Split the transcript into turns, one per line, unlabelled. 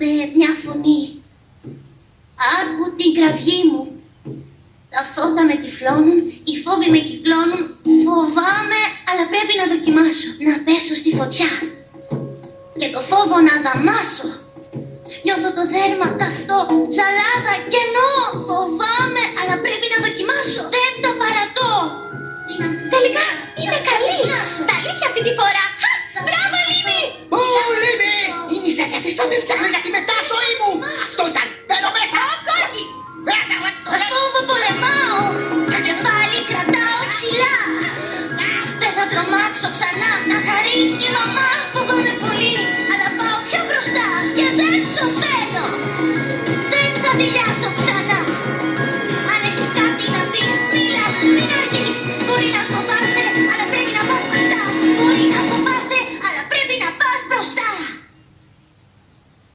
με μια φωνή. Άκου την κραυγή μου. Τα φώτα με τυφλώνουν, οι φόβοι με κυκλώνουν. Φοβάμαι, αλλά πρέπει να δοκιμάσω. Να πέσω στη φωτιά. Και το φόβο να δαμάσω. Νιώθω το δέρμα καυτό, ζαλάδα, κενό. Φοβάμαι, αλλά πρέπει να δοκιμάσω. Δεν το παρατώ. Τελικά είναι καλή. Στα
αλήθεια αυτή τη φορά.
με για γιατί μετά ζωή μου! Αυτό ήταν! Μπαίνω μέσα! Όχι!
Φόβο πολεμάω! Το κεφάλι κρατάω ψηλά! Δεν θα τρομάξω ξανά! Να χαρείς η μαμά! Φοβάμαι πολύ! Αλλά πάω πιο μπροστά και δεν σωπαίνω! Δεν θα δηλιάσω ξανά!